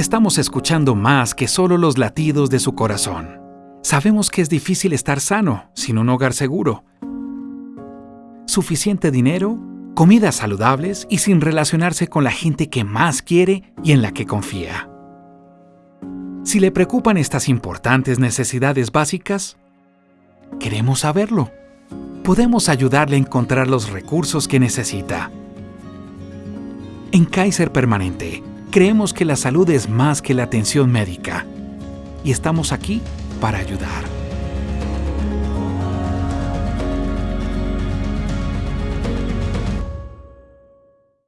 Estamos escuchando más que solo los latidos de su corazón. Sabemos que es difícil estar sano sin un hogar seguro. Suficiente dinero, comidas saludables y sin relacionarse con la gente que más quiere y en la que confía. Si le preocupan estas importantes necesidades básicas, queremos saberlo. Podemos ayudarle a encontrar los recursos que necesita. En Kaiser Permanente, creemos que la salud es más que la atención médica y estamos aquí para ayudar.